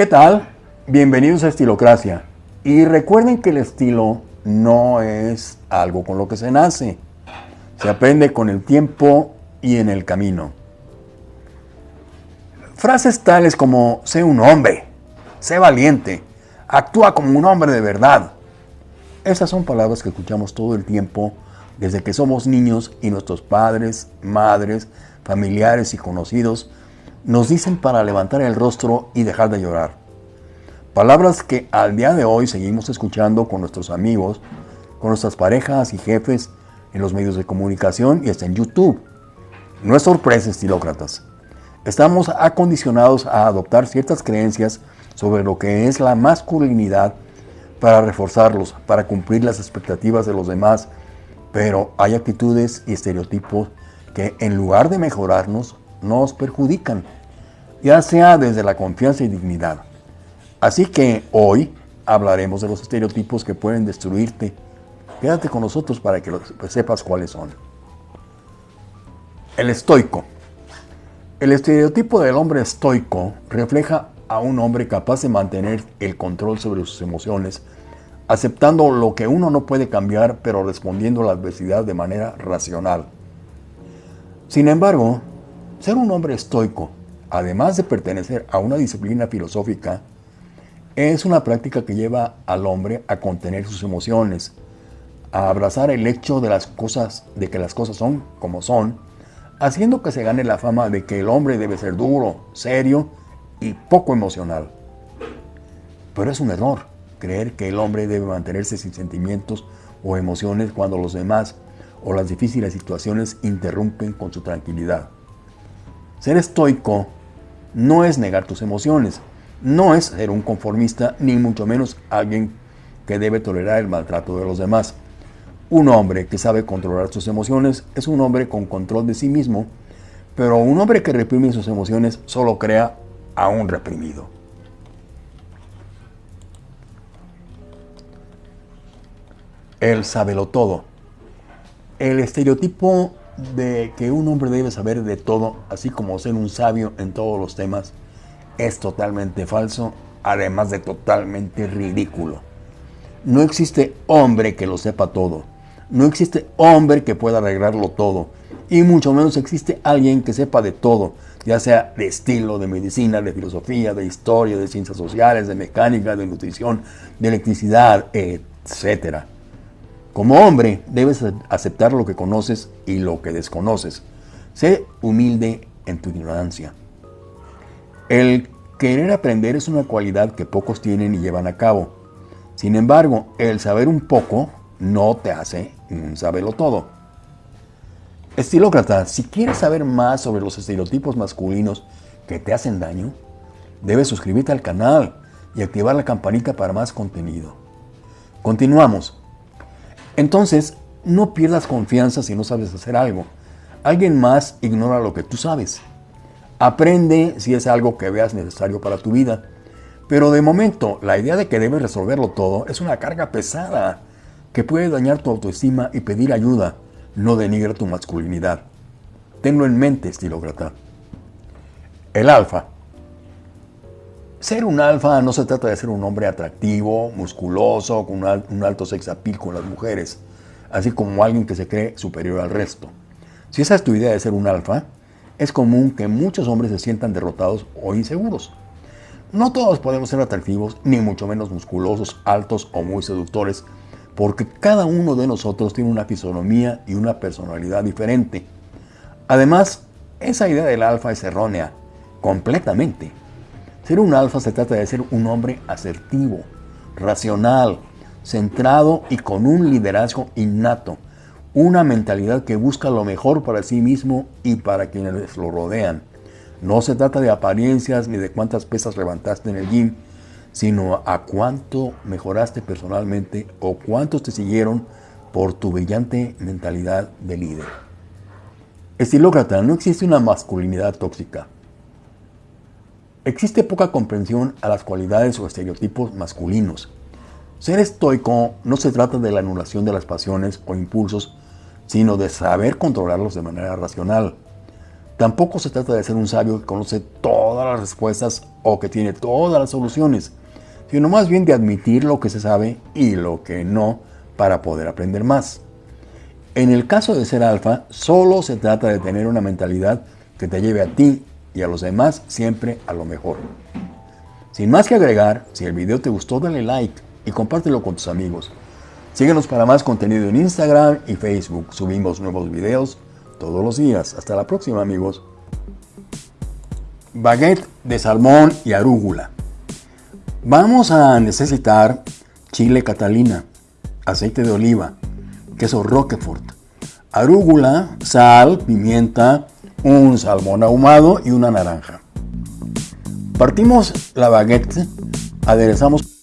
¿Qué tal? Bienvenidos a Estilocracia. Y recuerden que el estilo no es algo con lo que se nace. Se aprende con el tiempo y en el camino. Frases tales como sé un hombre, sé valiente, actúa como un hombre de verdad. Esas son palabras que escuchamos todo el tiempo desde que somos niños y nuestros padres, madres, familiares y conocidos nos dicen para levantar el rostro y dejar de llorar. Palabras que al día de hoy seguimos escuchando con nuestros amigos, con nuestras parejas y jefes en los medios de comunicación y hasta en YouTube. No es sorpresa, estilócratas. Estamos acondicionados a adoptar ciertas creencias sobre lo que es la masculinidad para reforzarlos, para cumplir las expectativas de los demás, pero hay actitudes y estereotipos que en lugar de mejorarnos, nos perjudican, ya sea desde la confianza y dignidad. Así que hoy hablaremos de los estereotipos que pueden destruirte. Quédate con nosotros para que sepas cuáles son. El estoico. El estereotipo del hombre estoico refleja a un hombre capaz de mantener el control sobre sus emociones, aceptando lo que uno no puede cambiar, pero respondiendo a la adversidad de manera racional. Sin embargo, ser un hombre estoico, además de pertenecer a una disciplina filosófica, es una práctica que lleva al hombre a contener sus emociones, a abrazar el hecho de las cosas, de que las cosas son como son, haciendo que se gane la fama de que el hombre debe ser duro, serio y poco emocional. Pero es un error creer que el hombre debe mantenerse sin sentimientos o emociones cuando los demás o las difíciles situaciones interrumpen con su tranquilidad. Ser estoico no es negar tus emociones, no es ser un conformista, ni mucho menos alguien que debe tolerar el maltrato de los demás. Un hombre que sabe controlar sus emociones es un hombre con control de sí mismo, pero un hombre que reprime sus emociones solo crea a un reprimido. El sábelo todo. El estereotipo de que un hombre debe saber de todo, así como ser un sabio en todos los temas, es totalmente falso, además de totalmente ridículo. No existe hombre que lo sepa todo. No existe hombre que pueda arreglarlo todo. Y mucho menos existe alguien que sepa de todo, ya sea de estilo, de medicina, de filosofía, de historia, de ciencias sociales, de mecánica, de nutrición, de electricidad, etcétera. Como hombre, debes aceptar lo que conoces y lo que desconoces. Sé humilde en tu ignorancia. El querer aprender es una cualidad que pocos tienen y llevan a cabo. Sin embargo, el saber un poco no te hace un saberlo todo. Estilócrata, si quieres saber más sobre los estereotipos masculinos que te hacen daño, debes suscribirte al canal y activar la campanita para más contenido. Continuamos. Entonces, no pierdas confianza si no sabes hacer algo. Alguien más ignora lo que tú sabes. Aprende si es algo que veas necesario para tu vida. Pero de momento, la idea de que debes resolverlo todo es una carga pesada que puede dañar tu autoestima y pedir ayuda, no denigra tu masculinidad. Tenlo en mente, estilócrata. El alfa. Ser un alfa no se trata de ser un hombre atractivo, musculoso, con un alto sex appeal con las mujeres, así como alguien que se cree superior al resto. Si esa es tu idea de ser un alfa, es común que muchos hombres se sientan derrotados o inseguros. No todos podemos ser atractivos, ni mucho menos musculosos, altos o muy seductores, porque cada uno de nosotros tiene una fisonomía y una personalidad diferente. Además, esa idea del alfa es errónea, completamente. Ser un alfa se trata de ser un hombre asertivo, racional, centrado y con un liderazgo innato, una mentalidad que busca lo mejor para sí mismo y para quienes lo rodean. No se trata de apariencias ni de cuántas pesas levantaste en el gym, sino a cuánto mejoraste personalmente o cuántos te siguieron por tu brillante mentalidad de líder. Estilócrata, no existe una masculinidad tóxica. Existe poca comprensión a las cualidades o estereotipos masculinos. Ser estoico no se trata de la anulación de las pasiones o impulsos, sino de saber controlarlos de manera racional. Tampoco se trata de ser un sabio que conoce todas las respuestas o que tiene todas las soluciones, sino más bien de admitir lo que se sabe y lo que no para poder aprender más. En el caso de ser alfa, solo se trata de tener una mentalidad que te lleve a ti y a los demás siempre a lo mejor. Sin más que agregar, si el video te gustó dale like y compártelo con tus amigos. Síguenos para más contenido en Instagram y Facebook. Subimos nuevos videos todos los días. Hasta la próxima amigos. Baguette de salmón y arúgula. Vamos a necesitar chile catalina, aceite de oliva, queso roquefort, arúgula, sal, pimienta, un salmón ahumado y una naranja. Partimos la baguette, aderezamos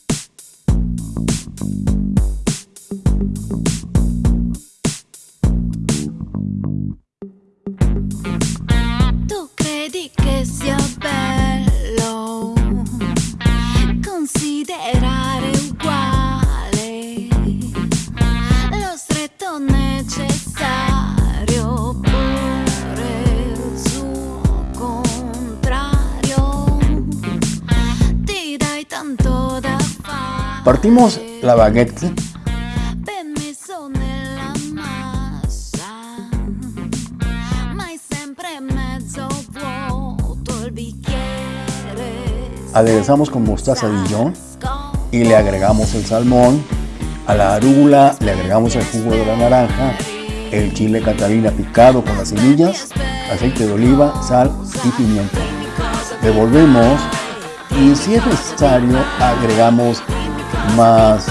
Partimos la baguette, aderezamos con mostaza Dijon y le agregamos el salmón. A la arúgula le agregamos el jugo de la naranja, el chile catalina picado con las semillas, aceite de oliva, sal y pimienta. Revolvemos y si es necesario agregamos más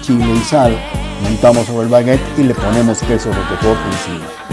chile y sal. Montamos sobre el baguette y le ponemos queso roquefort encima.